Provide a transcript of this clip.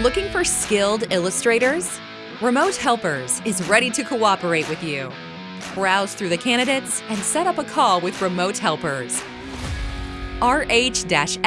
Looking for skilled illustrators? Remote Helpers is ready to cooperate with you. Browse through the candidates and set up a call with Remote Helpers. rh-s.com